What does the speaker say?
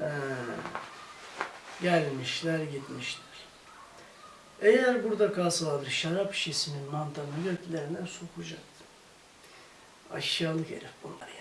Ee, gelmişler gitmişler. Eğer burada kalsalardı şarap şişesinin mantarını göklerine sokacaktı. Aşağılık herif bunlar.